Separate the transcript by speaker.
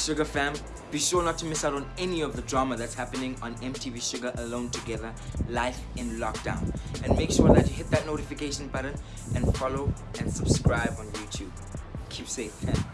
Speaker 1: Shuga fam, be sure not to miss out on any of the drama that's happening on MTV Shuga Alone Together, Life in Lockdown. And make sure that you hit that notification button and follow and subscribe on YouTube. Keep safe, fam.